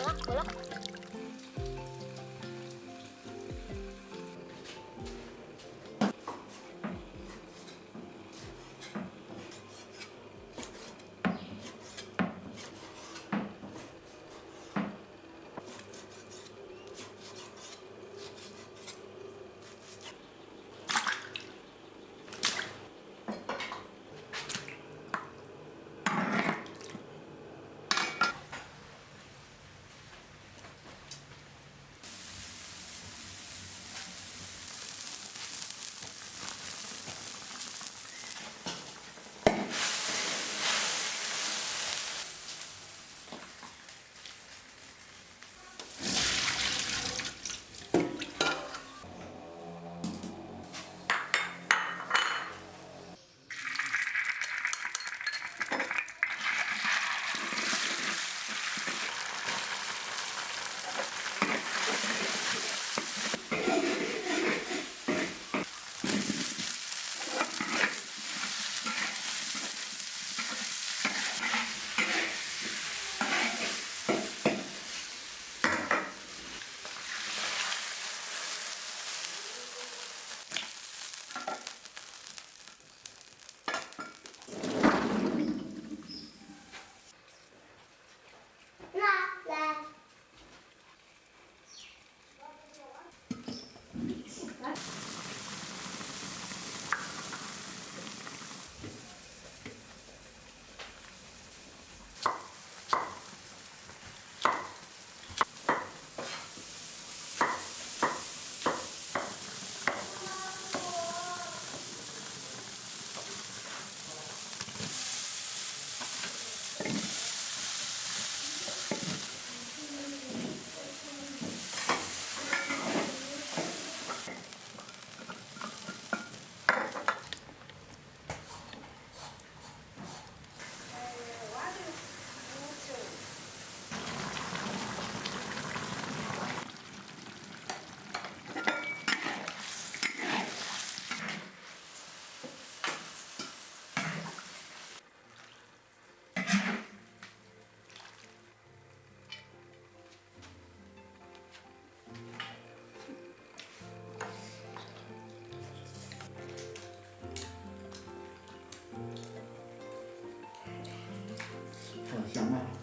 走了，走了。chẳng hạn